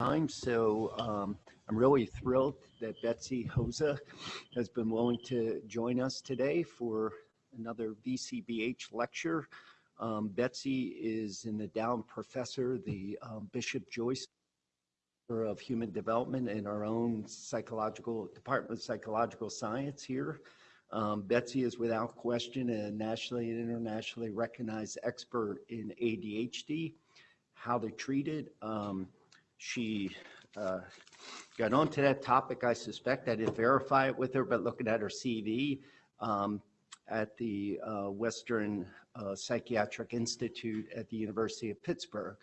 time. So um, I'm really thrilled that Betsy Hoza has been willing to join us today for another VCBH lecture. Um, Betsy is an endowed professor, the um, Bishop Joyce of Human Development in our own psychological Department of Psychological Science here. Um, Betsy is without question a nationally and internationally recognized expert in ADHD, how to treat it. She uh, got onto that topic, I suspect. I didn't verify it with her, but looking at her CV um, at the uh, Western uh, Psychiatric Institute at the University of Pittsburgh,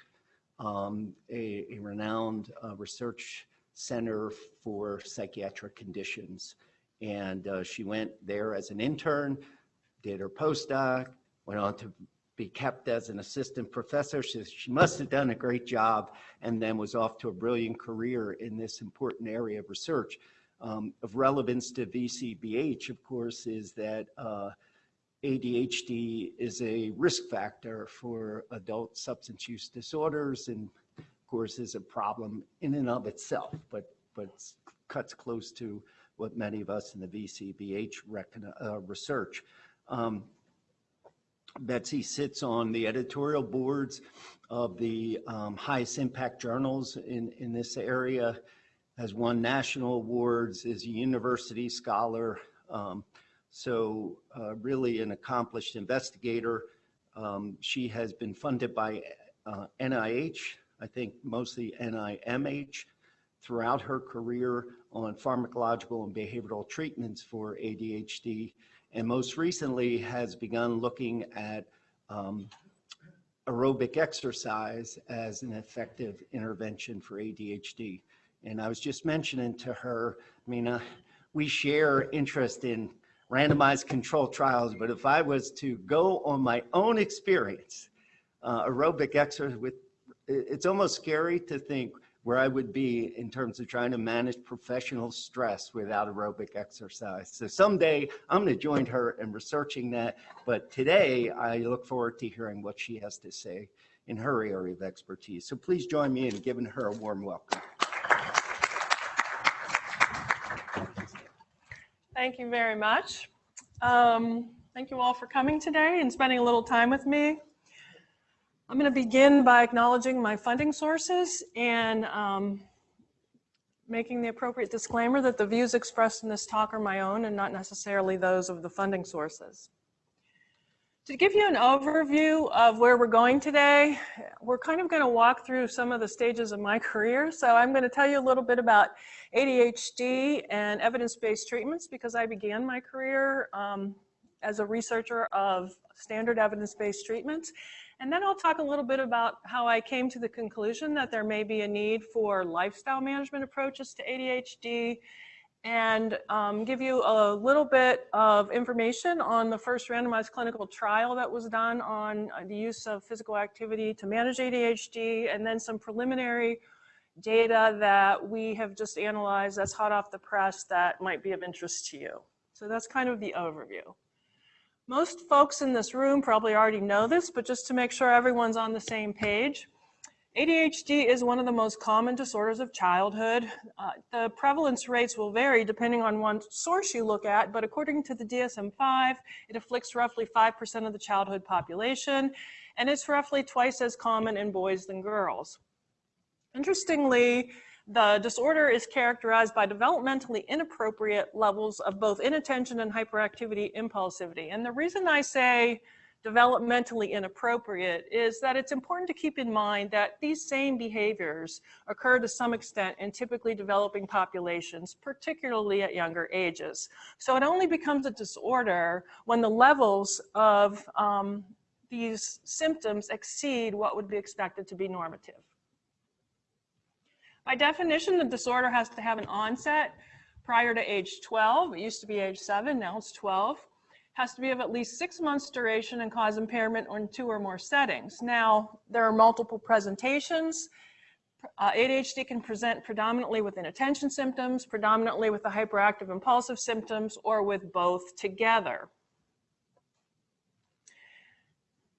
um, a, a, renowned uh, research center for psychiatric conditions. And uh, she went there as an intern, did her postdoc, went on to be kept as an assistant professor. She, she must have done a great job and then was off to a brilliant career in this important area of research. Um, of relevance to VCBH, of course, is that uh, ADHD is a risk factor for adult substance use disorders and of course is a problem in and of itself, but, but cuts close to what many of us in the VCBH uh, research. Um, Betsy sits on the editorial boards of the um, highest impact journals in, in this area, has won national awards, is a university scholar, um, so uh, really an accomplished investigator. Um, she has been funded by uh, NIH, I think mostly NIMH, throughout her career on pharmacological and behavioral treatments for ADHD and most recently has begun looking at um, aerobic exercise as an effective intervention for ADHD. And I was just mentioning to her, I mean, uh, we share interest in randomized control trials, but if I was to go on my own experience, uh, aerobic exercise with, it's almost scary to think where I would be in terms of trying to manage professional stress without aerobic exercise. So someday I'm going to join her in researching that. But today I look forward to hearing what she has to say in her area of expertise. So please join me in giving her a warm welcome. Thank you very much. Um, thank you all for coming today and spending a little time with me. I'm going to begin by acknowledging my funding sources and um, making the appropriate disclaimer that the views expressed in this talk are my own and not necessarily those of the funding sources. To give you an overview of where we're going today, we're kind of going to walk through some of the stages of my career. So I'm going to tell you a little bit about ADHD and evidence-based treatments because I began my career um, as a researcher of standard evidence-based treatments. And then I'll talk a little bit about how I came to the conclusion that there may be a need for lifestyle management approaches to ADHD and um, give you a little bit of information on the first randomized clinical trial that was done on uh, the use of physical activity to manage ADHD and then some preliminary data that we have just analyzed that's hot off the press that might be of interest to you. So that's kind of the overview. Most folks in this room probably already know this, but just to make sure everyone's on the same page, ADHD is one of the most common disorders of childhood. Uh, the prevalence rates will vary depending on one source you look at, but according to the DSM-5, it afflicts roughly 5% of the childhood population, and it's roughly twice as common in boys than girls. Interestingly, the disorder is characterized by developmentally inappropriate levels of both inattention and hyperactivity impulsivity. And the reason I say developmentally inappropriate is that it's important to keep in mind that these same behaviors occur to some extent in typically developing populations, particularly at younger ages. So it only becomes a disorder when the levels of um, these symptoms exceed what would be expected to be normative. By definition, the disorder has to have an onset prior to age 12. It used to be age 7, now it's 12. Has to be of at least six months duration and cause impairment in two or more settings. Now, there are multiple presentations. Uh, ADHD can present predominantly with inattention symptoms, predominantly with the hyperactive impulsive symptoms, or with both together.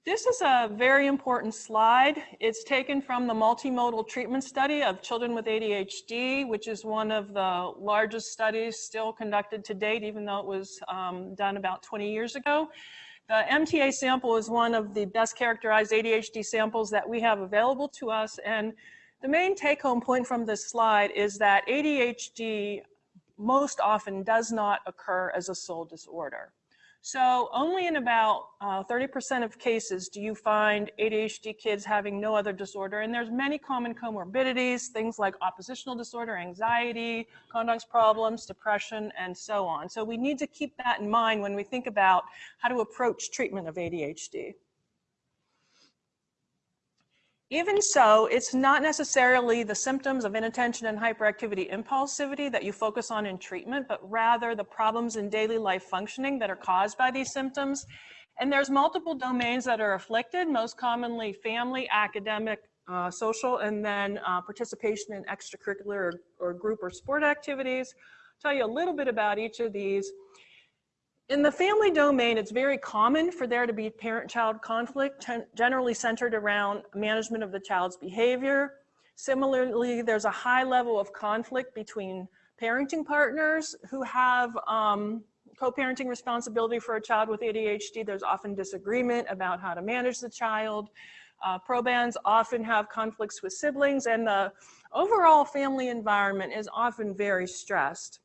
This is a very important slide. It's taken from the multimodal treatment study of children with ADHD, which is one of the largest studies still conducted to date, even though it was um, done about 20 years ago. The MTA sample is one of the best characterized ADHD samples that we have available to us. And the main take home point from this slide is that ADHD most often does not occur as a sole disorder. So only in about 30% uh, of cases do you find ADHD kids having no other disorder. And there's many common comorbidities, things like oppositional disorder, anxiety, conduct problems, depression, and so on. So we need to keep that in mind when we think about how to approach treatment of ADHD. Even so, it's not necessarily the symptoms of inattention and hyperactivity impulsivity that you focus on in treatment, but rather the problems in daily life functioning that are caused by these symptoms. And there's multiple domains that are afflicted, most commonly family, academic, uh, social, and then uh, participation in extracurricular or, or group or sport activities. I'll tell you a little bit about each of these. In the family domain, it's very common for there to be parent-child conflict, generally centered around management of the child's behavior. Similarly, there's a high level of conflict between parenting partners who have um, co-parenting responsibility for a child with ADHD. There's often disagreement about how to manage the child. Uh, probands often have conflicts with siblings and the overall family environment is often very stressed.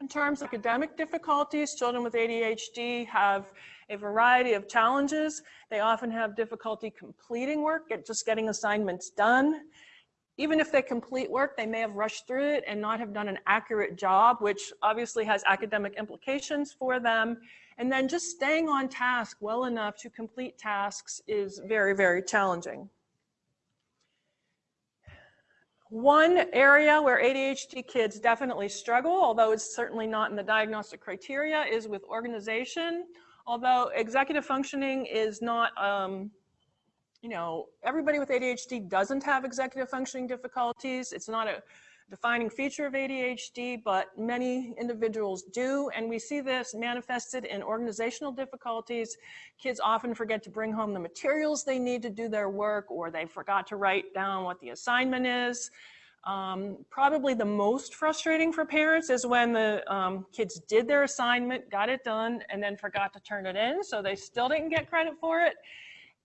In terms of academic difficulties, children with ADHD have a variety of challenges. They often have difficulty completing work, just getting assignments done. Even if they complete work, they may have rushed through it and not have done an accurate job, which obviously has academic implications for them. And then just staying on task well enough to complete tasks is very, very challenging. One area where ADHD kids definitely struggle, although it's certainly not in the diagnostic criteria, is with organization. Although executive functioning is not, um, you know, everybody with ADHD doesn't have executive functioning difficulties. It's not a defining feature of ADHD, but many individuals do. And we see this manifested in organizational difficulties. Kids often forget to bring home the materials they need to do their work, or they forgot to write down what the assignment is. Um, probably the most frustrating for parents is when the um, kids did their assignment, got it done, and then forgot to turn it in, so they still didn't get credit for it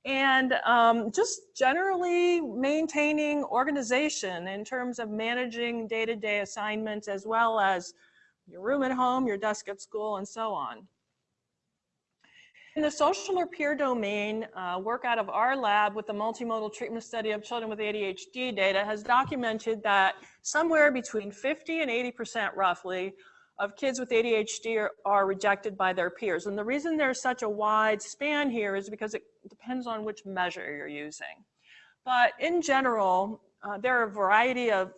and um, just generally maintaining organization in terms of managing day-to-day -day assignments as well as your room at home, your desk at school, and so on. In the social or peer domain, uh, work out of our lab with the multimodal treatment study of children with ADHD data has documented that somewhere between 50 and 80% roughly of kids with ADHD are, are, rejected by their peers. And the reason there's such a wide span here is because it depends on which measure you're using. But in general, uh, there are a variety of,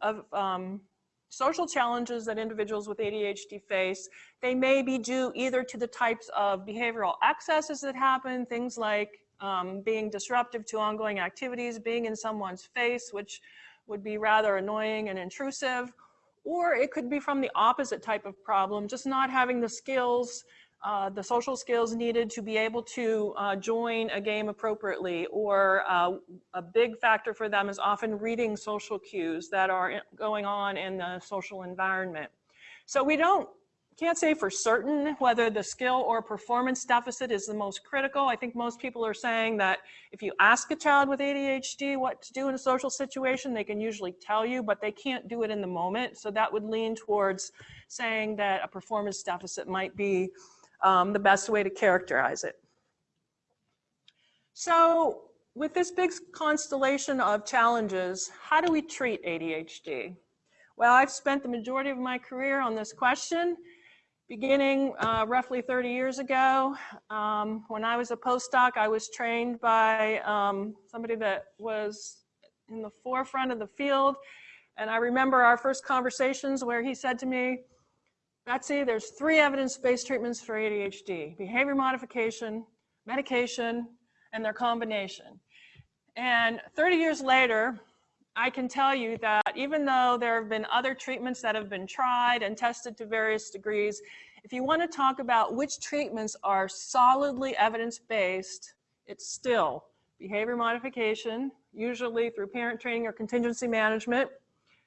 of um, social challenges that individuals with ADHD face. They may be due either to the types of behavioral excesses that happen, things like um, being disruptive to ongoing activities, being in someone's face, which would be rather annoying and intrusive, or it could be from the opposite type of problem, just not having the skills, uh, the social skills needed to be able to uh, join a game appropriately. Or uh, a big factor for them is often reading social cues that are going on in the social environment. So we don't can't say for certain whether the skill or performance deficit is the most critical. I think most people are saying that if you ask a child with ADHD what to do in a social situation, they can usually tell you, but they can't do it in the moment. So that would lean towards saying that a performance deficit might be um, the best way to characterize it. So with this big constellation of challenges, how do we treat ADHD? Well, I've spent the majority of my career on this question beginning uh, roughly 30 years ago. Um, when I was a postdoc, I was trained by um, somebody that was in the forefront of the field. And I remember our first conversations where he said to me, Betsy, there's three evidence-based treatments for ADHD, behavior modification, medication, and their combination. And 30 years later, I can tell you that even though there have been other treatments that have been tried and tested to various degrees, if you want to talk about which treatments are solidly evidence-based it's still behavior modification, usually through parent training or contingency management,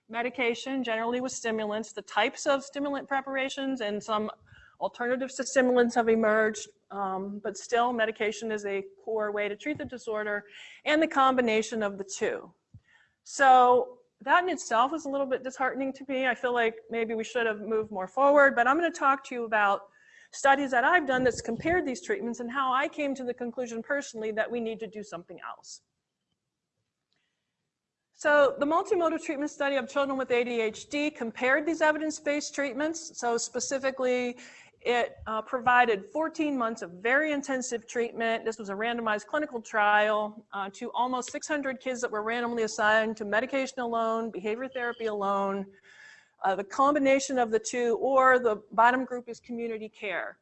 medication, generally with stimulants, the types of stimulant preparations and some alternatives to stimulants have emerged, um, but still medication is a core way to treat the disorder and the combination of the two. So that in itself was a little bit disheartening to me. I feel like maybe we should have moved more forward, but I'm going to talk to you about studies that I've done that's compared these treatments and how I came to the conclusion personally that we need to do something else. So the multimodal treatment study of children with ADHD compared these evidence-based treatments. So specifically, it uh, provided 14 months of very intensive treatment. This was a randomized clinical trial uh, to almost 600 kids that were randomly assigned to medication alone, behavior therapy alone, uh, the combination of the two, or the bottom group is community care.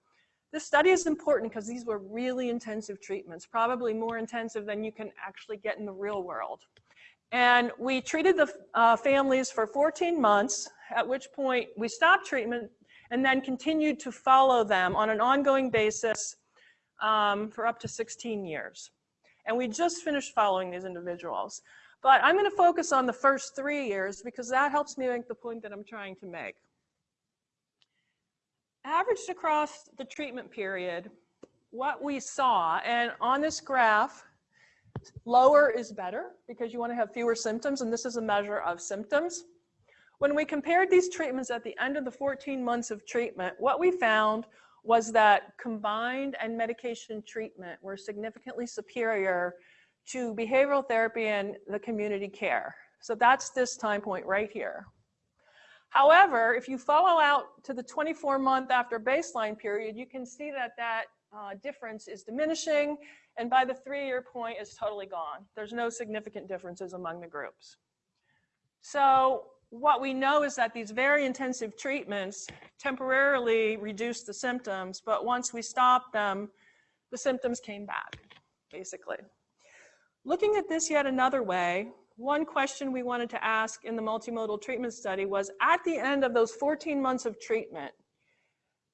This study is important because these were really intensive treatments, probably more intensive than you can actually get in the real world. And we treated the uh, families for 14 months, at which point we stopped treatment and then continued to follow them on an ongoing basis um, for up to 16 years. And we just finished following these individuals. But I'm going to focus on the first three years because that helps me make the point that I'm trying to make. Averaged across the treatment period, what we saw, and on this graph, lower is better because you want to have fewer symptoms, and this is a measure of symptoms. When we compared these treatments at the end of the 14 months of treatment, what we found was that combined and medication treatment were significantly superior to behavioral therapy and the community care. So that's this time point right here. However, if you follow out to the 24 month after baseline period, you can see that that uh, difference is diminishing and by the three year point is totally gone. There's no significant differences among the groups. So what we know is that these very intensive treatments temporarily reduce the symptoms, but once we stopped them, the symptoms came back, basically. Looking at this yet another way, one question we wanted to ask in the multimodal treatment study was at the end of those 14 months of treatment,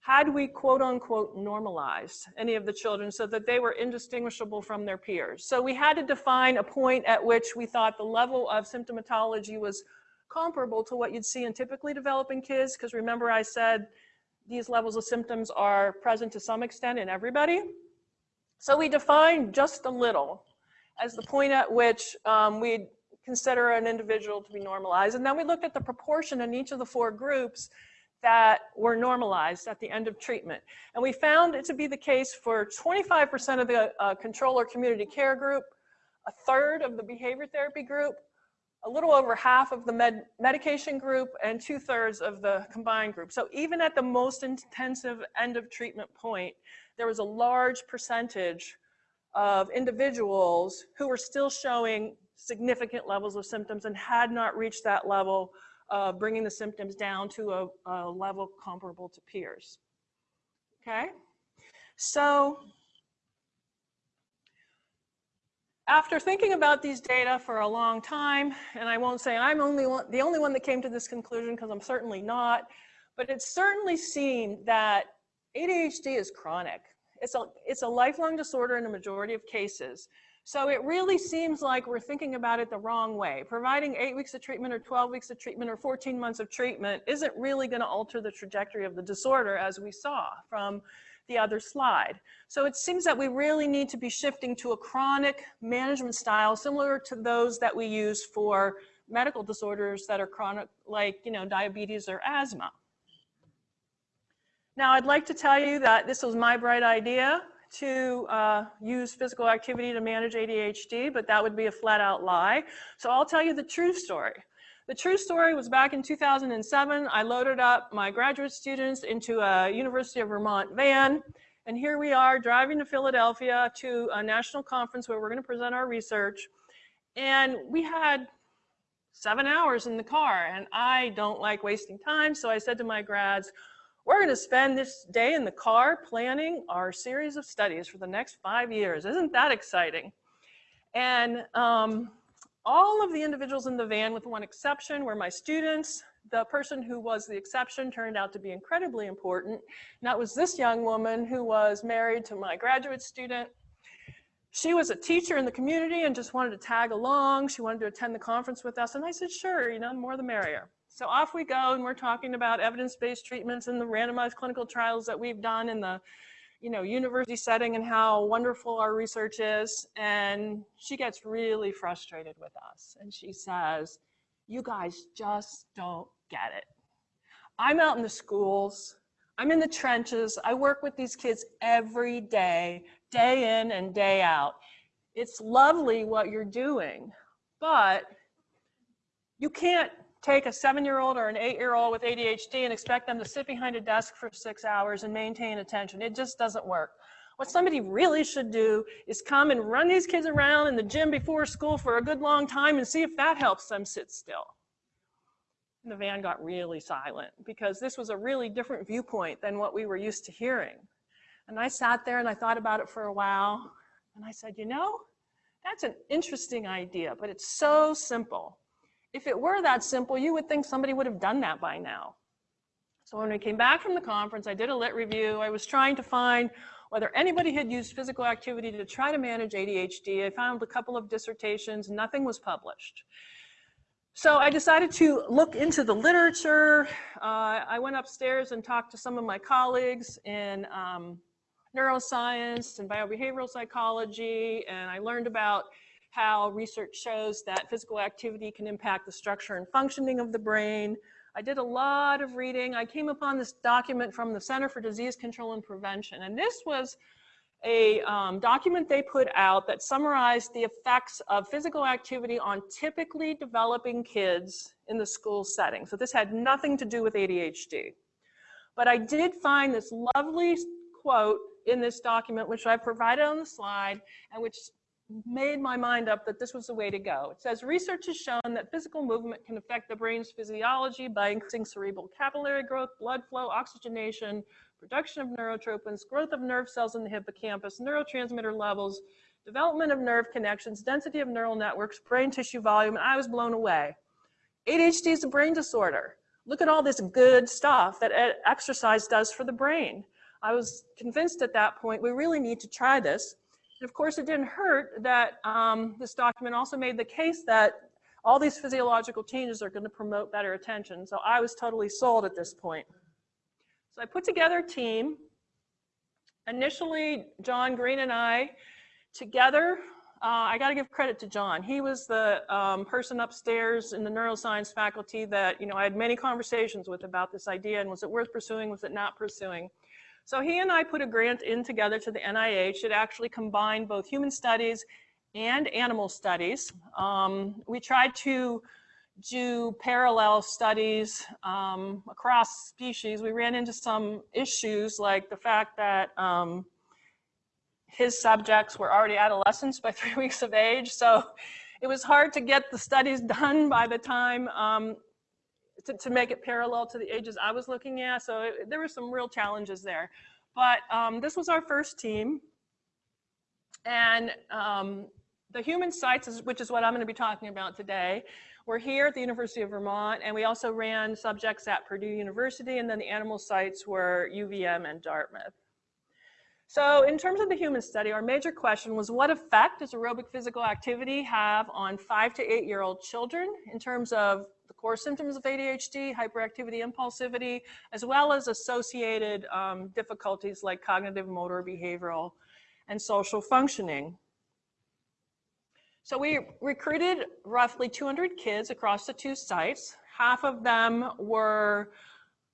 had we quote unquote normalized any of the children so that they were indistinguishable from their peers? So we had to define a point at which we thought the level of symptomatology was comparable to what you'd see in typically developing kids, because remember I said these levels of symptoms are present to some extent in everybody. So we defined just a little as the point at which um, we'd consider an individual to be normalized. And then we looked at the proportion in each of the four groups that were normalized at the end of treatment. And we found it to be the case for 25% of the uh, control or community care group, a third of the behavior therapy group, a little over half of the med medication group, and two thirds of the combined group. So even at the most intensive end of treatment point, there was a large percentage of individuals who were still showing significant levels of symptoms and had not reached that level of bringing the symptoms down to a, a level comparable to peers. Okay, so after thinking about these data for a long time, and I won't say I'm only one, the only one that came to this conclusion because I'm certainly not, but it certainly seemed that ADHD is chronic. It's a, it's a lifelong disorder in a majority of cases. So it really seems like we're thinking about it the wrong way. Providing eight weeks of treatment or 12 weeks of treatment or 14 months of treatment isn't really going to alter the trajectory of the disorder as we saw from the other slide. So it seems that we really need to be shifting to a chronic management style similar to those that we use for medical disorders that are chronic, like you know, diabetes or asthma. Now, I'd like to tell you that this was my bright idea to uh, use physical activity to manage ADHD, but that would be a flat out lie. So I'll tell you the true story. The true story was back in 2007. I loaded up my graduate students into a University of Vermont van, and here we are driving to Philadelphia to a national conference where we're going to present our research. And we had seven hours in the car, and I don't like wasting time, so I said to my grads, we're going to spend this day in the car planning our series of studies for the next five years. Isn't that exciting? And um, all of the individuals in the van, with one exception, were my students. The person who was the exception turned out to be incredibly important. And that was this young woman who was married to my graduate student. she was a teacher in the community and just wanted to tag along. She wanted to attend the conference with us. And I said, sure, you know, more the merrier. So off we go, and we're talking about evidence-based treatments and the randomized clinical trials that we've done in the, you know, university setting and how wonderful our research is. And she gets really frustrated with us. And she says, you guys just don't get it. I'm out in the schools. I'm in the trenches. I work with these kids every day, day in and day out. It's lovely what you're doing, but you can't take a seven-year-old or an eight-year-old with ADHD and expect them to sit behind a desk for six hours and maintain attention. It just doesn't work. What somebody really should do is come and run these kids around in the gym before school for a good long time and see if that helps them sit still. And the van got really silent because this was a really different viewpoint than what we were used to hearing. And I sat there and I thought about it for a while. And I said, you know, that's an interesting idea, but it's so simple. If it were that simple, you would think somebody would have done that by now. So when we came back from the conference, I did a lit review. I was trying to find whether anybody had used physical activity to try to manage ADHD. I found a couple of dissertations, nothing was published. So I decided to look into the literature. Uh, I went upstairs and talked to some of my colleagues in um, neuroscience and biobehavioral psychology, and I learned about how research shows that physical activity can impact the structure and functioning of the brain. I did a lot of reading. I came upon this document from the Center for Disease Control and Prevention, and this was a um, document they put out that summarized the effects of physical activity on typically developing kids in the school setting. So this had nothing to do with ADHD. But I did find this lovely quote in this document, which I provided on the slide, and which made my mind up that this was the way to go. It says research has shown that physical movement can affect the brain's physiology by increasing cerebral capillary growth, blood flow, oxygenation, production of neurotrophins, growth of nerve cells in the hippocampus, neurotransmitter levels, development of nerve connections, density of neural networks, brain tissue volume, and I was blown away. ADHD is a brain disorder. Look at all this good stuff that exercise does for the brain. I was convinced at that point we really need to try this. And of course, it didn't hurt that um, this document also made the case that all these physiological changes are going to promote better attention. So I was totally sold at this point. So I put together a team. Initially, John Green and I together, uh, I got to give credit to John. He was the um, person upstairs in the neuroscience faculty that, you know, I had many conversations with about this idea and was it worth pursuing, was it not pursuing? So he and I put a grant in together to the NIH. It actually combined both human studies and animal studies. Um, we tried to do parallel studies um, across species. We ran into some issues like the fact that um, his subjects were already adolescents by three weeks of age. So it was hard to get the studies done by the time um, to, to make it parallel to the ages I was looking at. So it, there were some real challenges there. But um, this was our first team. And um, the human sites, is, which is what I'm going to be talking about today, we're here at the University of Vermont, and we also ran subjects at Purdue University, and then the animal sites were UVM and Dartmouth. So in terms of the human study, our major question was what effect does aerobic physical activity have on five to eight year old children in terms of core symptoms of ADHD, hyperactivity, impulsivity, as well as associated um, difficulties like cognitive, motor, behavioral, and social functioning. So we recruited roughly 200 kids across the two sites. Half of them were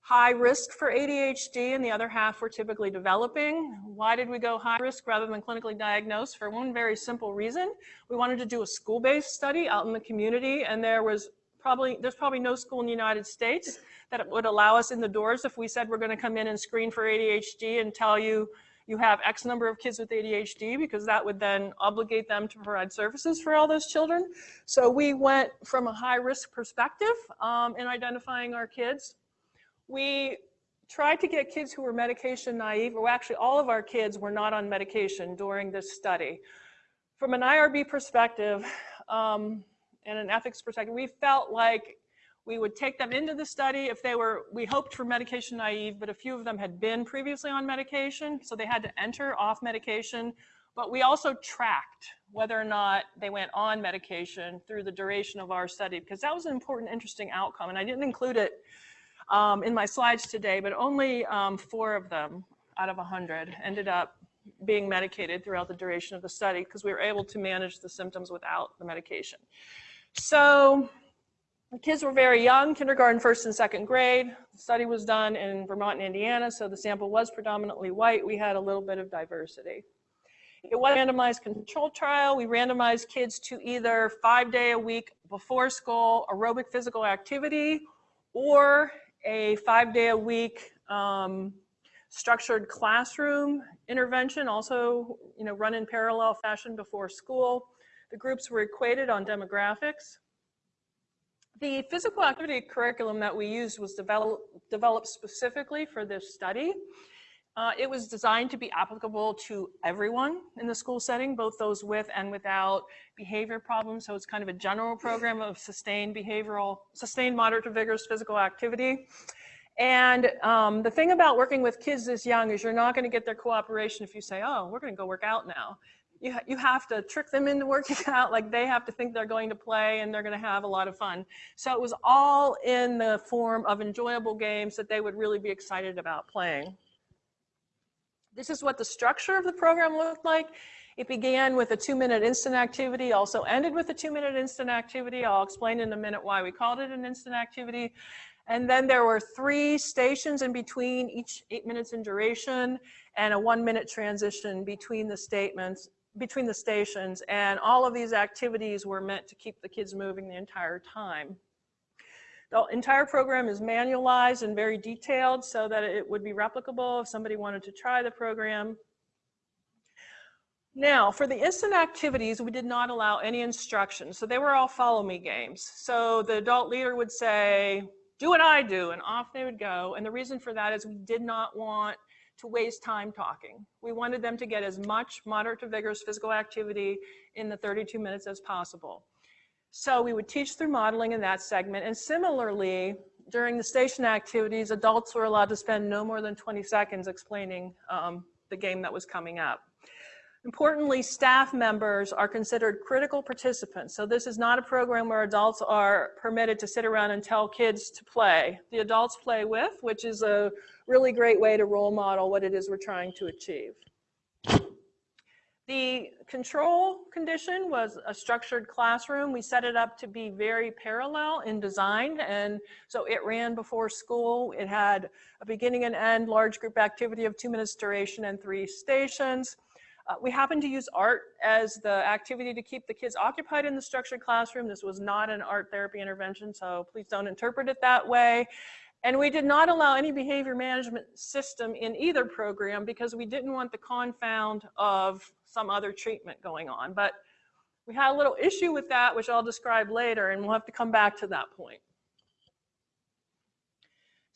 high risk for ADHD and the other half were typically developing. Why did we go high risk rather than clinically diagnosed? For one very simple reason. We wanted to do a school-based study out in the community and there was probably, there's probably no school in the United States that would allow us in the doors if we said we're gonna come in and screen for ADHD and tell you you have X number of kids with ADHD because that would then obligate them to provide services for all those children. So we went from a high risk perspective um, in identifying our kids. We tried to get kids who were medication naive, or actually all of our kids were not on medication during this study. From an IRB perspective um, and an ethics perspective, we felt like we would take them into the study if they were, we hoped for medication naive, but a few of them had been previously on medication, so they had to enter off medication. but we also tracked whether or not they went on medication through the duration of our study, because that was an important, interesting outcome. And I didn't include it um, in my slides today, but only um, four of them out of 100 ended up being medicated throughout the duration of the study because we were able to manage the symptoms without the medication. So the kids were very young, kindergarten, first and second grade. The study was done in Vermont and Indiana, so the sample was predominantly white. We had a little bit of diversity. It was a randomized control trial. We randomized kids to either five day a week before school aerobic physical activity or a five day a week um, structured classroom intervention, also you know, run in parallel fashion before school. The groups were equated on demographics. The physical activity curriculum that we used was develop, developed specifically for this study. Uh, it was designed to be applicable to everyone in the school setting, both those with and without behavior problems. So it's kind of a general program of sustained behavioral, sustained moderate to vigorous physical activity. And um, the thing about working with kids this young is you're not going to get their cooperation if you say, oh, we're going to go work out now. You, ha you have to trick them into working out, like they have to think they're going to play and they're going to have a lot of fun. So it was all in the form of enjoyable games that they would really be excited about playing. This is what the structure of the program looked like. It began with a two-minute instant activity, also ended with a two-minute instant activity. I'll explain in a minute why we called it an instant activity. And then there were three stations in between, each eight minutes in duration, and a one minute transition between the statements, between the stations. And all of these activities were meant to keep the kids moving the entire time. The entire program is manualized and very detailed so that it would be replicable if somebody wanted to try the program. Now, for the instant activities, we did not allow any instructions. So they were all follow me games. So the adult leader would say, do what I do, and off they would go. And the reason for that is we did not want to waste time talking. We wanted them to get as much moderate to vigorous physical activity in the 32 minutes as possible. So we would teach through modeling in that segment. And similarly, during the station activities, adults were allowed to spend no more than 20 seconds explaining um, the game that was coming up. Importantly, staff members are considered critical participants. So this is not a program where adults are permitted to sit around and tell kids to play. The adults play with, which is a really great way to role model what it is we're trying to achieve. The control condition was a structured classroom. We set it up to be very parallel in design, and so it ran before school. It had a beginning and end large group activity of two minutes duration and three stations. Uh, we happened to use art as the activity to keep the kids occupied in the structured classroom. This was not an art therapy intervention, so please don't interpret it that way. And we did not allow any behavior management system in either program because we didn't want the confound of some other treatment going on. But we had a little issue with that, which I'll describe later, and we'll have to come back to that point.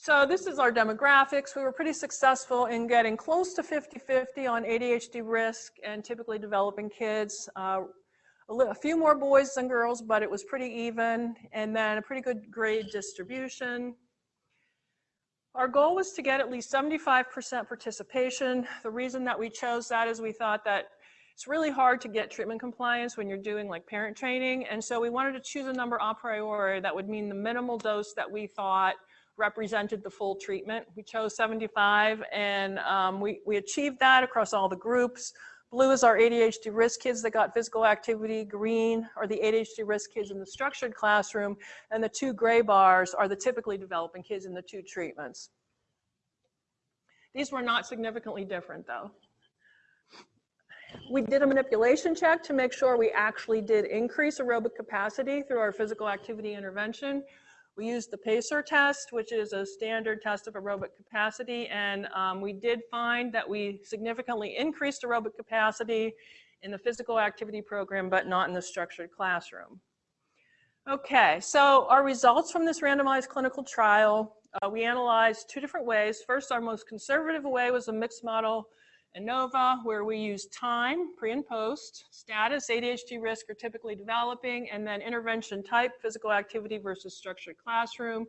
So this is our demographics. We were pretty successful in getting close to 50-50 on ADHD risk and typically developing kids. Uh, a, a, few more boys than girls, but it was pretty even. And then a pretty good grade distribution. Our goal was to get at least 75% participation. The reason that we chose that is we thought that it's really hard to get treatment compliance when you're doing like parent training. And so we wanted to choose a number a priori that would mean the minimal dose that we thought represented the full treatment. We chose 75 and um, we, we achieved that across all the groups. Blue is our ADHD risk kids that got physical activity. Green are the ADHD risk kids in the structured classroom. And the two gray bars are the typically developing kids in the two treatments. These were not significantly different though. We did a manipulation check to make sure we actually did increase aerobic capacity through our physical activity intervention. We used the PACER test, which is a standard test of aerobic capacity, and um, we did find that we significantly increased aerobic capacity in the physical activity program, but not in the structured classroom. Okay, so our results from this randomized clinical trial, uh, we analyzed two different ways. First, our most conservative way was a mixed model ANOVA, where we use time, pre and post, status, ADHD risk are typically developing, and then intervention type, physical activity versus structured classroom.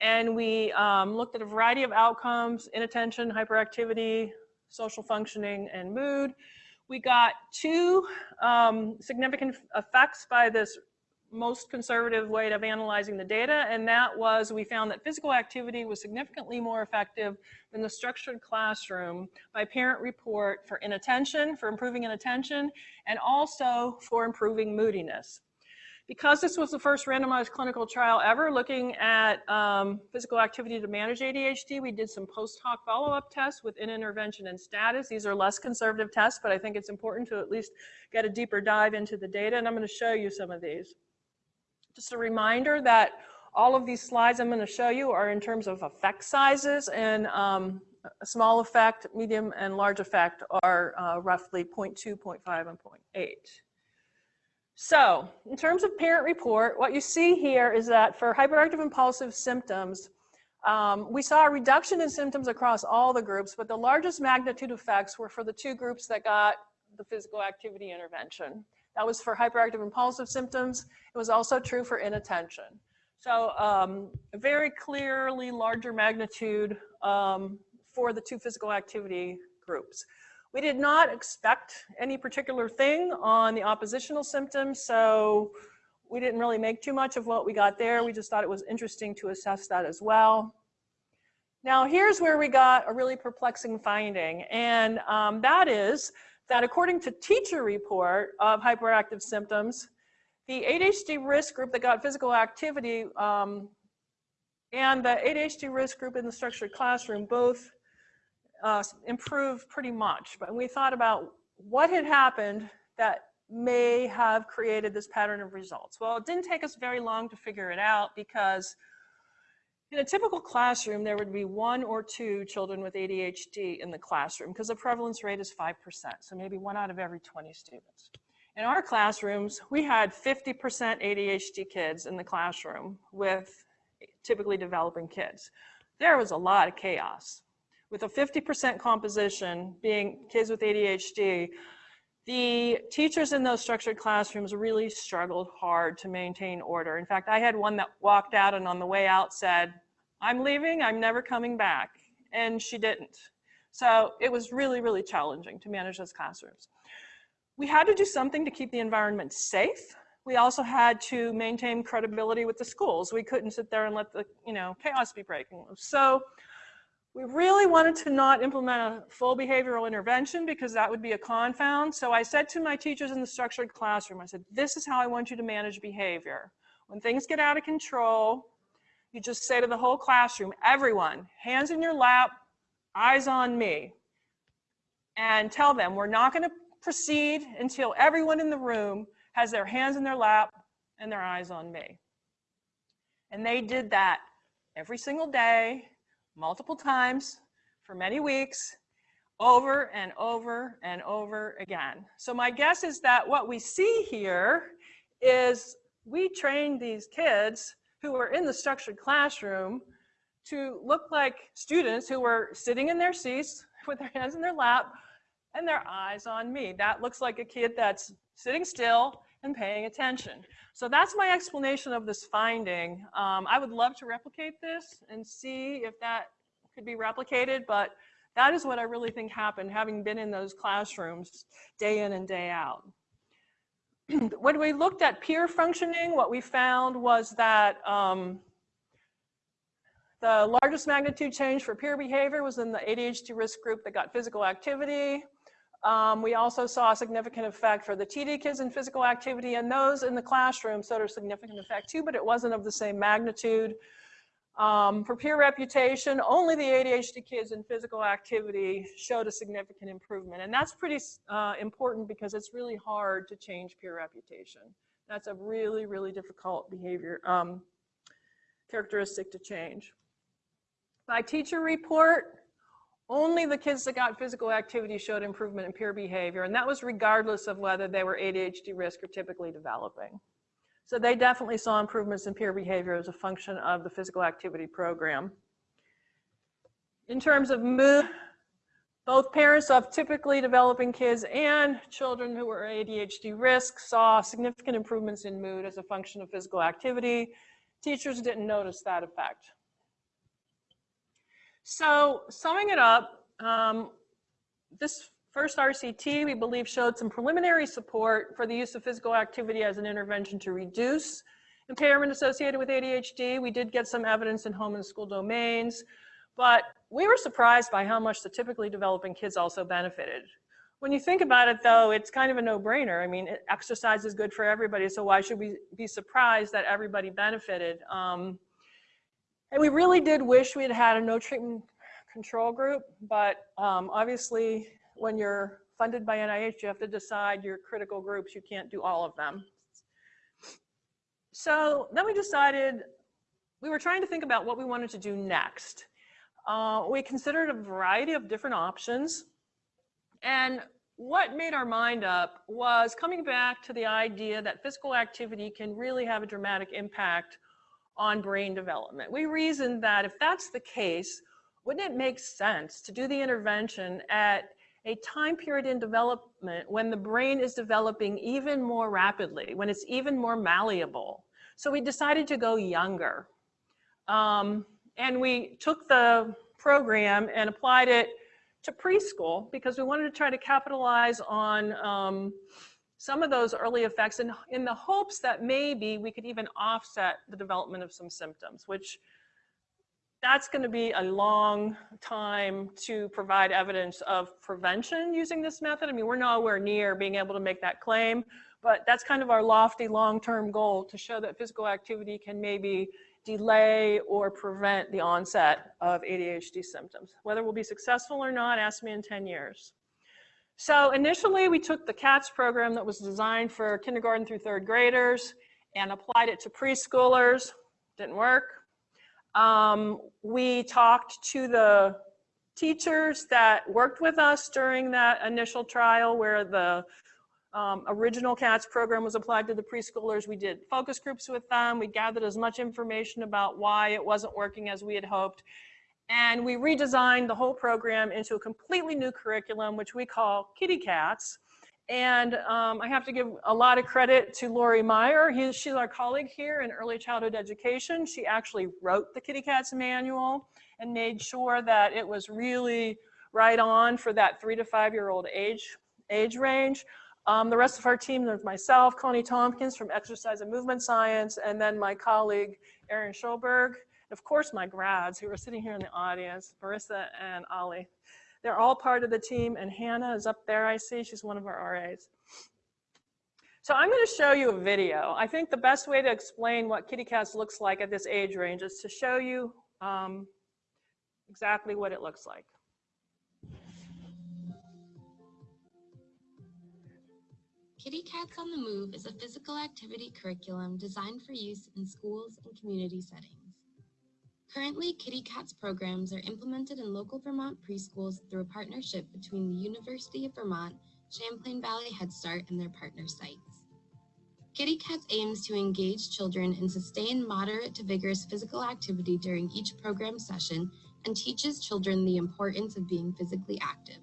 And we um, looked at a variety of outcomes, inattention, hyperactivity, social functioning, and mood. We got two um, significant effects by this most conservative way of analyzing the data, and that was we found that physical activity was significantly more effective than the structured classroom by parent report for inattention, for improving inattention, and also for improving moodiness. Because this was the first randomized clinical trial ever looking at um, physical activity to manage ADHD, we did some post hoc follow-up tests within intervention and status. These are less conservative tests, but I think it's important to at least get a deeper dive into the data, and I'm going to show you some of these. Just a reminder that all of these slides I'm going to show you are in terms of effect sizes, and um, small effect, medium, and large effect are uh, roughly 0.2, 0.5, and 0.8. So in terms of parent report, what you see here is that for hyperactive impulsive symptoms, um, we saw a reduction in symptoms across all the groups, but the largest magnitude effects were for the two groups that got the physical activity intervention. That was for hyperactive impulsive symptoms. It was also true for inattention. So um, very clearly larger magnitude um, for the two physical activity groups. We did not expect any particular thing on the oppositional symptoms, so we didn't really make too much of what we got there. We just thought it was interesting to assess that as well. Now here's where we got a really perplexing finding, and um, that is that according to teacher report of hyperactive symptoms, the ADHD risk group that got physical activity um, and the ADHD risk group in the structured classroom both uh, improved pretty much. But we thought about what had happened that may have created this pattern of results. Well, it didn't take us very long to figure it out because in a typical classroom, there would be one or two children with ADHD in the classroom because the prevalence rate is 5%, so maybe one out of every 20 students. In our classrooms, we had 50% ADHD kids in the classroom with typically developing kids. There was a lot of chaos with a 50% composition being kids with ADHD, the teachers in those structured classrooms really struggled hard to maintain order. In fact, I had one that walked out and on the way out said, I'm leaving, I'm never coming back. And she didn't. So it was really, really challenging to manage those classrooms. We had to do something to keep the environment safe. We also had to maintain credibility with the schools. We couldn't sit there and let the you know chaos be breaking loose. So we really wanted to not implement a full behavioral intervention because that would be a confound. So I said to my teachers in the structured classroom, I said, this is how I want you to manage behavior. When things get out of control, you just say to the whole classroom, everyone, hands in your lap, eyes on me. And tell them, we're not gonna proceed until everyone in the room has their hands in their lap and their eyes on me. And they did that every single day multiple times for many weeks over and over and over again. So my guess is that what we see here is we trained these kids who were in the structured classroom to look like students who were sitting in their seats with their hands in their lap and their eyes on me. That looks like a kid that's sitting still and paying attention. So that's my explanation of this finding. Um, I would love to replicate this and see if that could be replicated, but that is what I really think happened, having been in those classrooms day in and day out. when we looked at peer functioning, what we found was that um, the largest magnitude change for peer behavior was in the ADHD risk group that got physical activity. Um, we also saw a significant effect for the TD kids in physical activity and those in the classroom showed a significant effect too, but it wasn't of the same magnitude. Um, for peer reputation, only the ADHD kids in physical activity showed a significant improvement. And that's pretty uh, important because it's really hard to change peer reputation. That's a really, really difficult behavior um, characteristic to change. By teacher report, only the kids that got physical activity showed improvement in peer behavior, and that was regardless of whether they were ADHD risk or typically developing. So they definitely saw improvements in peer behavior as a function of the physical activity program. In terms of mood, both parents of typically developing kids and children who were ADHD risk saw significant improvements in mood as a function of physical activity. Teachers didn't notice that effect. So summing it up, um, this first RCT, we believe, showed some preliminary support for the use of physical activity as an intervention to reduce impairment associated with ADHD. We did get some evidence in home and school domains, but we were surprised by how much the typically developing kids also benefited. When you think about it, though, it's kind of a no-brainer. I mean, exercise is good for everybody, so why should we be surprised that everybody benefited? Um, and we really did wish we had had a no treatment control group, but um, obviously, when you're funded by NIH, you have to decide your critical groups. You can't do all of them. So then we decided we were trying to think about what we wanted to do next. Uh, we considered a variety of different options. And what made our mind up was coming back to the idea that physical activity can really have a dramatic impact on brain development. We reasoned that if that's the case, wouldn't it make sense to do the intervention at a time period in development when the brain is developing even more rapidly, when it's even more malleable. So we decided to go younger. Um, and we took the program and applied it to preschool because we wanted to try to capitalize on um, some of those early effects in, in the hopes that maybe we could even offset the development of some symptoms, which that's going to be a long time to provide evidence of prevention using this method. I mean, we're nowhere near being able to make that claim, but that's kind of our lofty long-term goal to show that physical activity can maybe delay or prevent the onset of ADHD symptoms. Whether we'll be successful or not, ask me in 10 years. So initially we took the CATS program that was designed for kindergarten through third graders and applied it to preschoolers. Didn't work. Um, we talked to the teachers that worked with us during that initial trial where the um, original CATS program was applied to the preschoolers. We did focus groups with them. We gathered as much information about why it wasn't working as we had hoped. And we redesigned the whole program into a completely new curriculum, which we call Kitty Cats. And um, I have to give a lot of credit to Lori Meyer. He, she's our colleague here in early childhood education. She actually wrote the Kitty Cats manual and made sure that it was really right on for that three to five year old age, age range. Um, the rest of our team, there's myself, Connie Tompkins from Exercise and Movement Science, and then my colleague, Erin Shoulberg, of course my grads who are sitting here in the audience, Marissa and Ali. They're all part of the team, and Hannah is up there, I see. She's one of our RAs. So I'm going to show you a video. I think the best way to explain what Kitty Cats looks like at this age range is to show you um, exactly what it looks like. Kitty Cats on the Move is a physical activity curriculum designed for use in schools and community settings. Currently, Kitty Cats programs are implemented in local Vermont preschools through a partnership between the University of Vermont, Champlain Valley Head Start, and their partner sites. Kitty Cats aims to engage children in sustained moderate to vigorous physical activity during each program session and teaches children the importance of being physically active.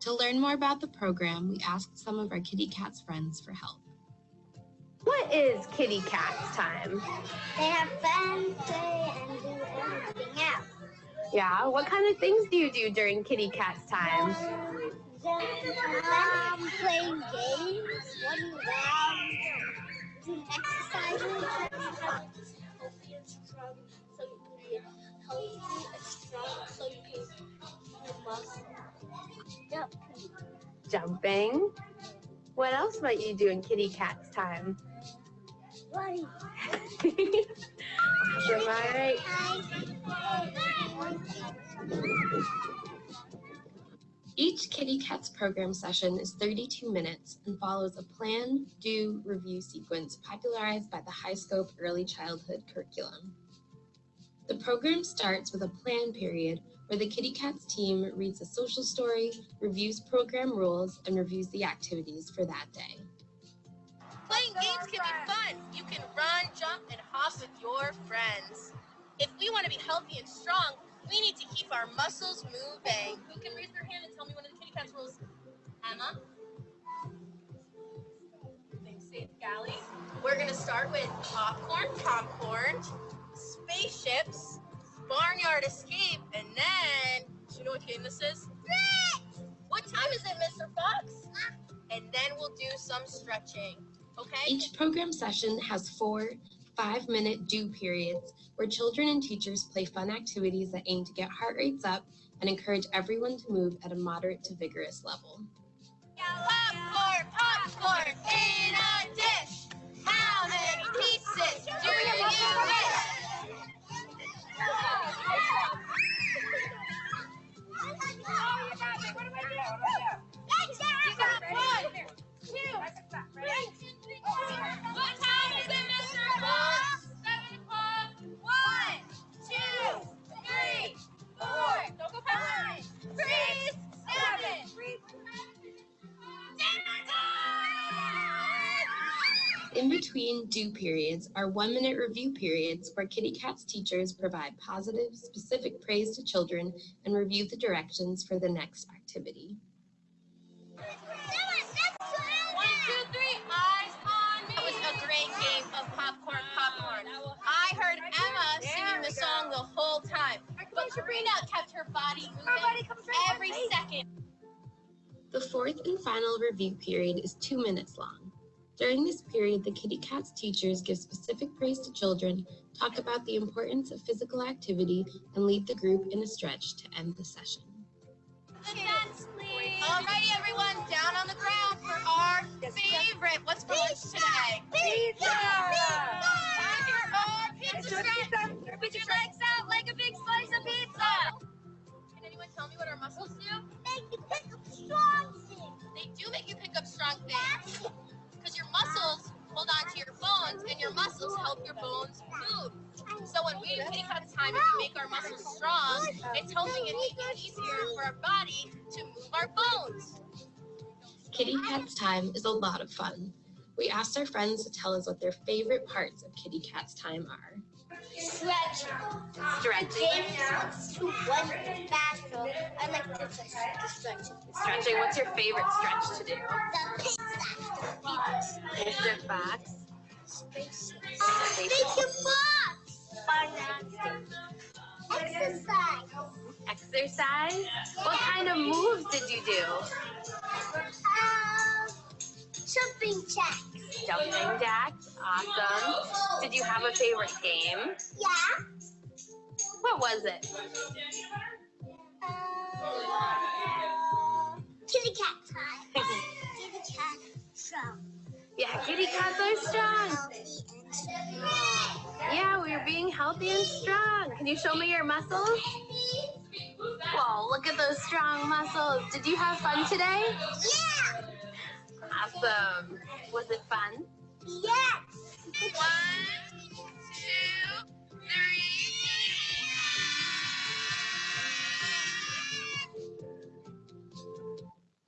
To learn more about the program, we asked some of our kitty cats friends for help. What is kitty cats time? They have fun, play, and do everything else. Yeah, what kind of things do you do during kitty cats time? Um, playing games, running around, doing exercises. Healthy and strong, so you can be healthy and strong, so you can build muscle. Yep. Jumping. What else might you do in kitty cats time? I Each Kitty Cats program session is 32 minutes and follows a plan, do, review sequence popularized by the HighScope Early Childhood curriculum. The program starts with a plan period where the Kitty Cats team reads a social story, reviews program rules, and reviews the activities for that day. Playing games can be fun. You can run, jump, and hop with your friends. If we want to be healthy and strong, we need to keep our muscles moving. Who can raise their hand and tell me one of the kitty cats rules? Emma? Thanks, safe galley. We're gonna start with popcorn, popcorn, spaceships, barnyard escape, and then do you know what game this is? What time is it, Mr. Fox? Ah. And then we'll do some stretching. Okay? Each program session has four five minute do periods where children and teachers play fun activities that aim to get heart rates up and encourage everyone to move at a moderate to vigorous level. Popcorn, popcorn in a dish. How many pieces do you wish? In between do periods are one minute review periods where Kitty Cat's teachers provide positive, specific praise to children and review the directions for the next activity. The song the whole time, but Karina kept her body moving every second. The fourth and final review period is two minutes long. During this period, the Kitty Cats teachers give specific praise to children, talk about the importance of physical activity, and lead the group in a stretch to end the session. Advance, please. Alrighty, everyone, down on the ground for our favorite. What's for lunch today? Pizza! Time for our pizza stretch. Put your legs out like a big slice of pizza. Can anyone tell me what our muscles do? Make you pick up strong things. They do make you pick up strong things because your muscles hold on to your bones and your muscles help your bones move. So when we do Kitty Cat's time and we make our muscles strong, it's helping it make it easier for our body to move our bones. Kitty Cat's time is a lot of fun. We asked our friends to tell us what their favorite parts of Kitty Cat's time are. Stretching. Stretching. James wants to run. I like to stretch. Stretching. What's your favorite stretch to do? The pizza. Pizza. Fox. Make your box. Exercise. Exercise. What kind of moves did you do? Um, jumping jacks. Jumping jacks. Awesome. Did you have a favorite game? Yeah. What was it? Uh, kitty cat time. kitty cat strong. Yeah, kitty cats are strong. Strong. Yeah, we're being healthy and strong. Can you show me your muscles? Whoa, look at those strong muscles. Did you have fun today? Yeah. Awesome. Was it fun? Yes. One, two, three.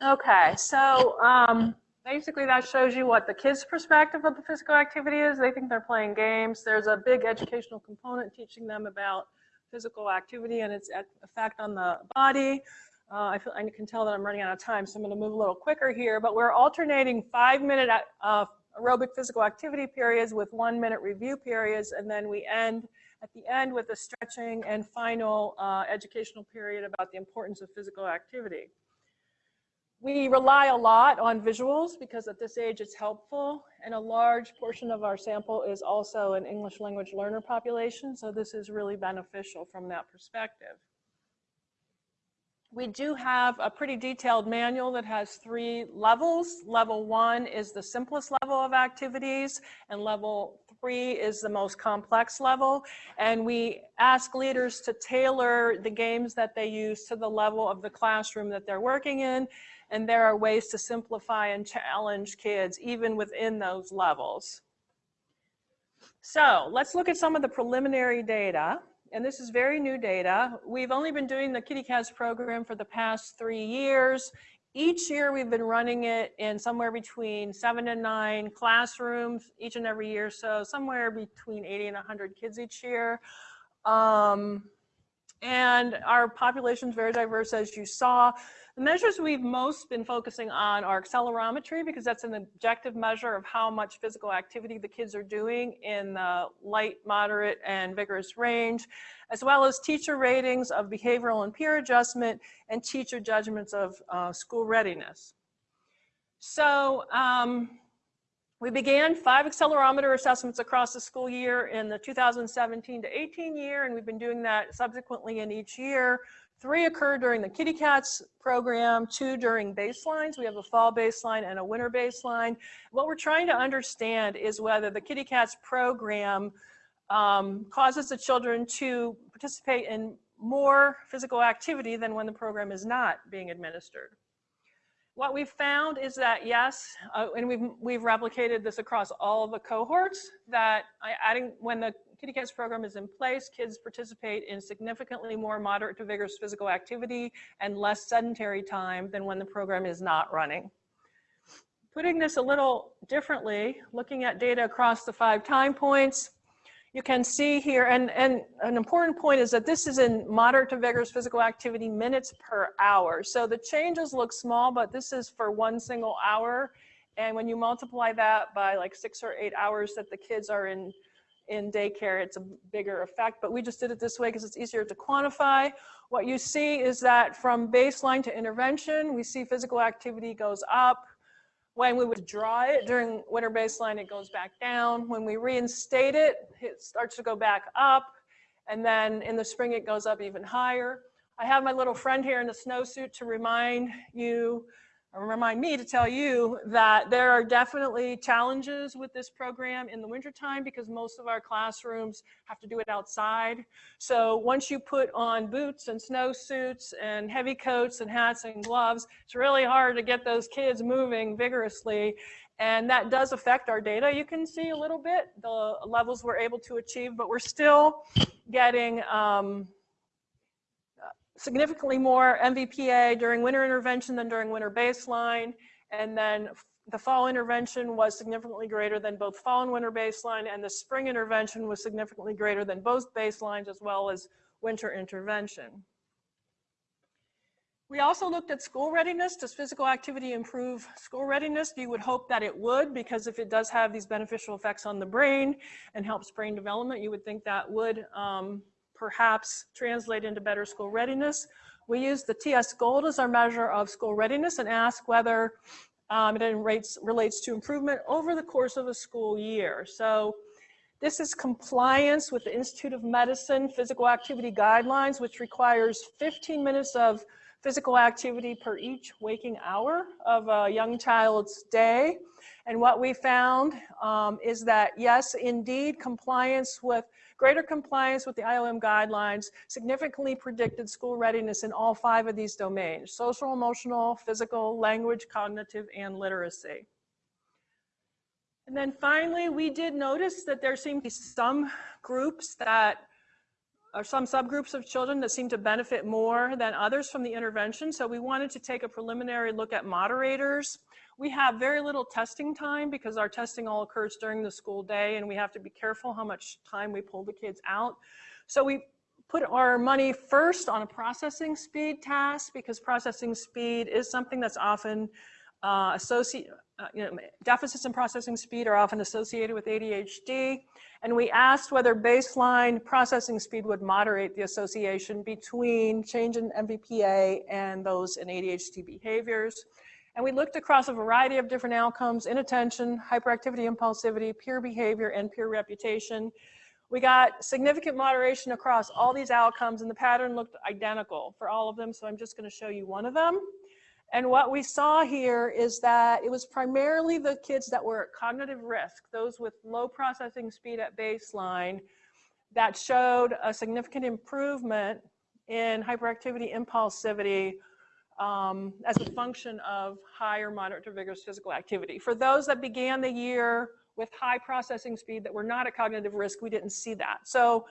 Okay, so um, basically that shows you what the kids' perspective of the physical activity is. They think they're playing games. There's a big educational component teaching them about physical activity and its effect on the body. Uh, I, feel, I can tell that I'm running out of time, so I'm going to move a little quicker here. But we're alternating five-minute uh, aerobic physical activity periods with one-minute review periods, and then we end at the end with a stretching and final uh, educational period about the importance of physical activity. We rely a lot on visuals because at this age it's helpful, and a large portion of our sample is also an English language learner population, so this is really beneficial from that perspective. We do have a pretty detailed manual that has three levels. Level one is the simplest level of activities, and level three is the most complex level. And we ask leaders to tailor the games that they use to the level of the classroom that they're working in. And there are ways to simplify and challenge kids even within those levels. So let's look at some of the preliminary data. And this is very new data. We've only been doing the Kitty Cats program for the past three years. Each year we've been running it in somewhere between seven and nine classrooms each and every year. So somewhere between 80 and 100 kids each year. Um, And our population is very diverse, as you saw. The measures we've most been focusing on are accelerometry because that's an objective measure of how much physical activity the kids are doing in the light, moderate, and vigorous range, as well as teacher ratings of behavioral and peer adjustment and teacher judgments of uh, school readiness. So um, we began five accelerometer assessments across the school year in the 2017 to 18 year, and we've been doing that subsequently in each year. Three occurred during the Kitty Cats program, two during baselines. We have a fall baseline and a winter baseline. What we're trying to understand is whether the Kitty Cats program um, causes the children to participate in more physical activity than when the program is not being administered. What we've found is that yes, uh, and we've, we've replicated this across all the cohorts, that adding, when the Kitty Cats program is in place, kids participate in significantly more moderate to vigorous physical activity and less sedentary time than when the program is not running. Putting this a little differently, looking at data across the five time points, you can see here, and, and an important point is that this is in moderate to vigorous physical activity minutes per hour. So the changes look small, but this is for one single hour. And when you multiply that by like six or eight hours that the kids are in, in daycare, it's a bigger effect. But we just did it this way because it's easier to quantify. What you see is that from baseline to intervention, we see physical activity goes up, when we withdraw it during winter baseline, it goes back down. When we reinstate it, it starts to go back up. And then in the spring, it goes up even higher. I have my little friend here in a snowsuit to remind you remind me to tell you that there are definitely challenges with this program in the wintertime because most of our classrooms have to do it outside. So once you put on boots and snowsuits and heavy coats and hats and gloves, it's really hard to get those kids moving vigorously. And that does affect our data. You can see a little bit the levels we're able to achieve, but we're still getting um, significantly more MVPA during winter intervention than during winter baseline. And then the fall intervention was significantly greater than both fall and winter baseline, and the spring intervention was significantly greater than both baselines as well as winter intervention. We also looked at school readiness. Does physical activity improve school readiness? You would hope that it would, because if it does have these beneficial effects on the brain and helps brain development, you would think that would um, perhaps translate into better school readiness. We use the TS Gold as our measure of school readiness and ask whether um, it rates, relates to improvement over the course of a school year. So this is compliance with the Institute of Medicine physical activity guidelines, which requires 15 minutes of physical activity per each waking hour of a young child's day. And what we found um, is that yes, indeed, compliance with Greater compliance with the IOM guidelines significantly predicted school readiness in all five of these domains, social, emotional, physical, language, cognitive, and literacy. And then finally, we did notice that there seemed to be some groups that or some subgroups of children that seem to benefit more than others from the intervention. So we wanted to take a preliminary look at moderators. We have very little testing time because our testing all occurs during the school day and we have to be careful how much time we pull the kids out. So we put our money first on a processing speed task because processing speed is something that's often uh, associated, uh, you know, deficits in processing speed are often associated with ADHD. And we asked whether baseline processing speed would moderate the association between change in MVPA and those in ADHD behaviors. And we looked across a variety of different outcomes, inattention, hyperactivity, impulsivity, peer behavior, and peer reputation. We got significant moderation across all these outcomes and the pattern looked identical for all of them. So I'm just gonna show you one of them. And what we saw here is that it was primarily the kids that were at cognitive risk, those with low processing speed at baseline, that showed a significant improvement in hyperactivity, impulsivity, um, as a function of higher moderate to vigorous physical activity. For those that began the year with high processing speed that were not at cognitive risk, we didn't see that. So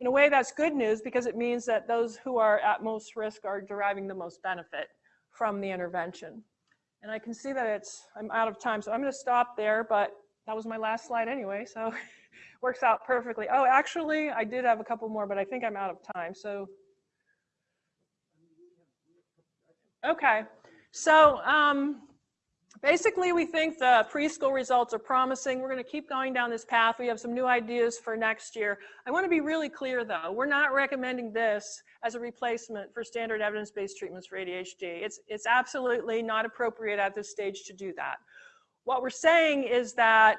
in a way, that's good news because it means that those who are at most risk are deriving the most benefit from the intervention. And I can see that it's, I'm out of time, so I'm gonna stop there, but that was my last slide anyway, so works out perfectly. Oh, actually, I did have a couple more, but I think I'm out of time, so. Okay, so um, basically, we think the preschool results are promising. We're going to keep going down this path. We have some new ideas for next year. I want to be really clear, though. We're not recommending this as a replacement for standard evidence-based treatments for ADHD. It's, it's absolutely not appropriate at this stage to do that. What we're saying is that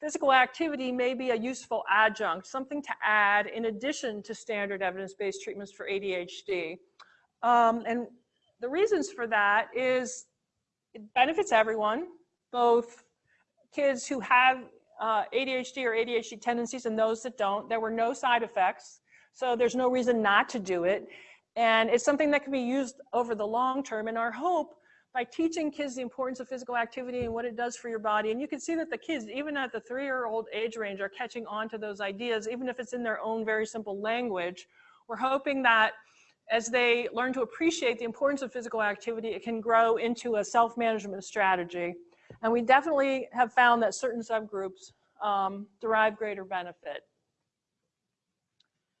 physical activity may be a useful adjunct, something to add in addition to standard evidence-based treatments for ADHD. Um, and the reasons for that is it benefits everyone, both kids who have uh, ADHD or ADHD tendencies and those that don't. There were no side effects, so there's no reason not to do it. And it's something that can be used over the long term. And our hope by teaching kids the importance of physical activity and what it does for your body. And you can see that the kids, even at the three-year-old age range, are catching on to those ideas, even if it's in their own very simple language. We're hoping that as they learn to appreciate the importance of physical activity, it can grow into a self-management strategy. And we definitely have found that certain subgroups um, derive greater benefit.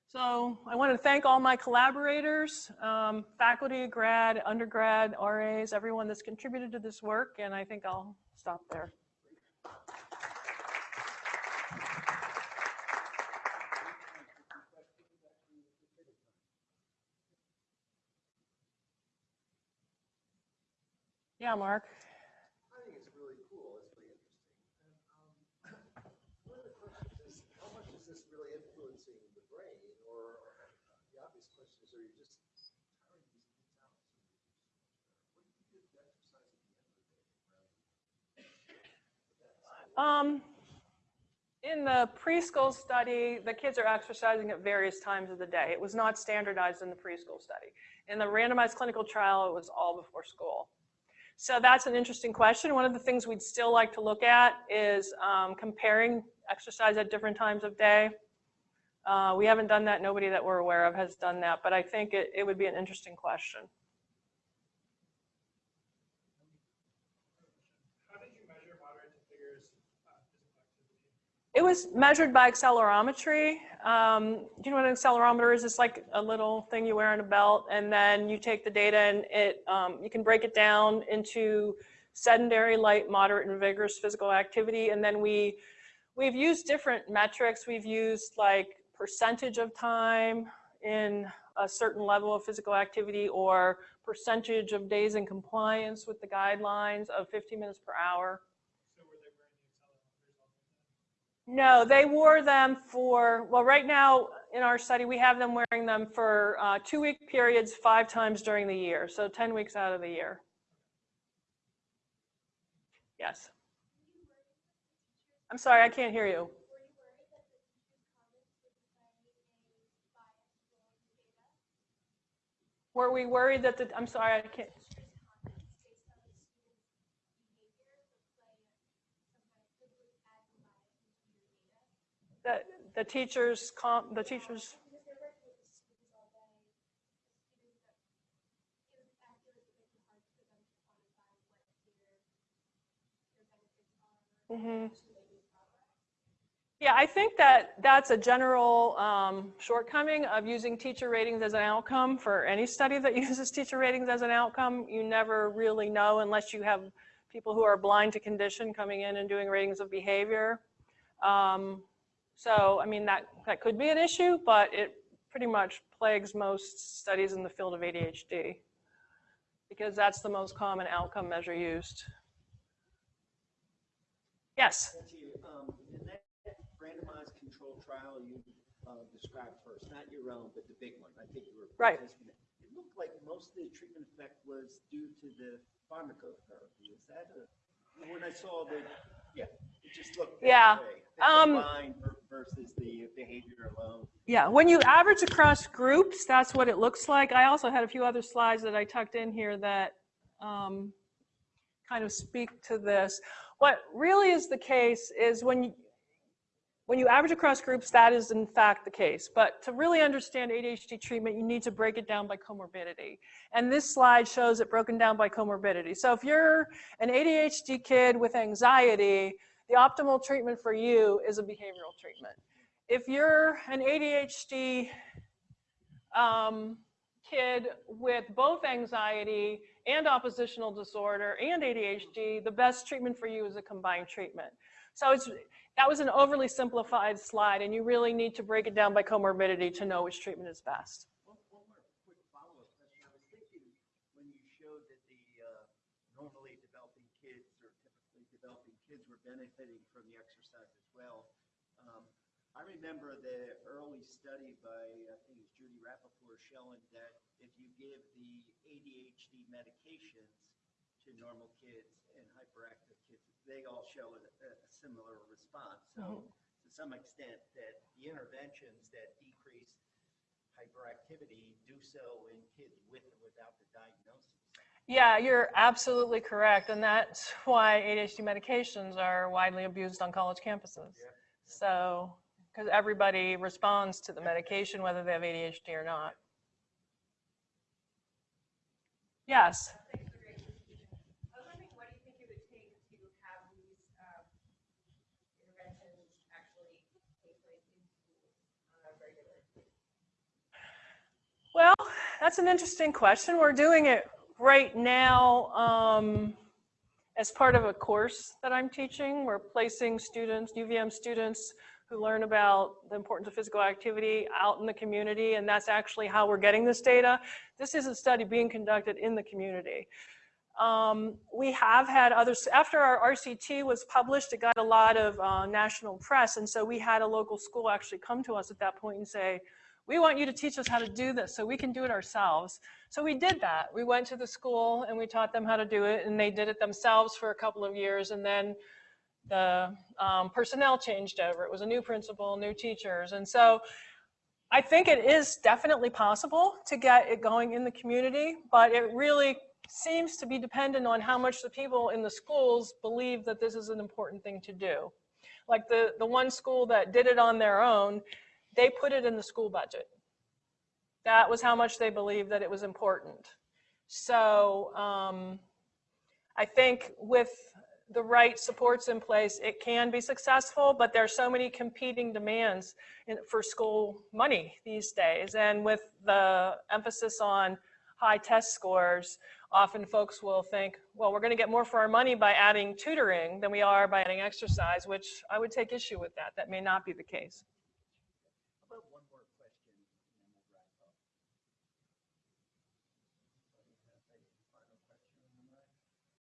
So I want to thank all my collaborators, um, faculty, grad, undergrad, RAs, everyone that's contributed to this work, and I think I'll stop there. Yeah, Mark. I think it's really cool. It's really interesting. And, um, one of the questions is, how much is this really influencing the brain? Or uh, the obvious question is, are you just tiring these kids out? What do you do with exercise at the end of the day? Um, in the preschool study, the kids are exercising at various times of the day. It was not standardized in the preschool study. In the randomized clinical trial, it was all before school. So that's an interesting question. One of the things we'd still like to look at is um, comparing exercise at different times of day. Uh, we haven't done that. Nobody that we're aware of has done that, but I think it, it would be an interesting question. How did you measure moderate to figures uh, physical activity? It was measured by accelerometry. Um, do you know what an accelerometer is? It's like a little thing you wear on a belt, and then you take the data and it um, you can break it down into sedentary, light, moderate, and vigorous physical activity. And then we we've used different metrics. We've used like percentage of time in a certain level of physical activity or percentage of days in compliance with the guidelines of 50 minutes per hour. So were they wearing the accelerometers all the time? No, they wore them for, well, right now in our study, we have them wearing them for uh, two week periods, five times during the year. So 10 weeks out of the year. Yes. I'm sorry, I can't hear you. Were we worried that the, I'm sorry, I can't. The, teachers, the teachers, Mhm. Yeah, I think that that's a general um, shortcoming of using teacher ratings as an outcome for any study that uses teacher ratings as an outcome. You never really know unless you have people who are blind to condition coming in and doing ratings of behavior. Um, so, I mean, that, that could be an issue, but it pretty much plagues most studies in the field of ADHD because that's the most common outcome measure used. Yes? Um, in that randomized control trial you uh, described first, not your own, but the big one, I think you were Right. it. Looked like most of the treatment effect was due to the pharmacotherapy. Is that a, when I saw the, yeah, just that Yeah. Um, Versus the behavior alone. Yeah, when you average across groups, that's what it looks like. I also had a few other slides that I tucked in here that um, kind of speak to this. What really is the case is when you, when you average across groups, that is in fact the case. But to really understand ADHD treatment, you need to break it down by comorbidity. And this slide shows it broken down by comorbidity. So if you're an ADHD kid with anxiety, the optimal treatment for you is a behavioral treatment. If you're an ADHD um, kid with both anxiety and oppositional disorder and ADHD, the best treatment for you is a combined treatment. So it's, that was an overly simplified slide, and you really need to break it down by comorbidity to know which treatment is best. One, one more quick follow-up question. I was thinking when you showed that the uh, normally developing kids or typically developing kids were benefiting from the exercise as well. Um, I remember the early study by, I think it's Judy Rapoport showing that if you give the ADHD medications to normal kids and hyperactive kids, they all show a, a similar response. So to some extent that the interventions that decrease hyperactivity do so in kids with and without the diagnosis. Yeah, you're absolutely correct, and that's why ADHD medications are widely abused on college campuses. Yeah. So, because everybody responds to the medication whether they have ADHD or not. Yes. I was wondering, what do you think it would take to have these um, interventions actually take place in schools on a regular Well, that's an interesting question. We're doing it right now um, as part of a course that I'm teaching. We're placing students, UVM students, who learn about the importance of physical activity out in the community, and that's actually how we're getting this data. This is a study being conducted in the community. Um, we have had others, after our RCT was published, it got a lot of uh, national press, and so we had a local school actually come to us at that point and say, we want you to teach us how to do this so we can do it ourselves. So we did that. We went to the school and we taught them how to do it and they did it themselves for a couple of years and then the um, personnel changed over. It was a new principal, new teachers. And so I think it is definitely possible to get it going in the community, but it really seems to be dependent on how much the people in the schools believe that this is an important thing to do. Like the, the one school that did it on their own, they put it in the school budget. That was how much they believed that it was important. So um, I think with the right supports in place, it can be successful, but there are so many competing demands in, for school money these days. And with the emphasis on high test scores, often folks will think, well, we're going to get more for our money by adding tutoring than we are by adding exercise, which I would take issue with that. That may not be the case.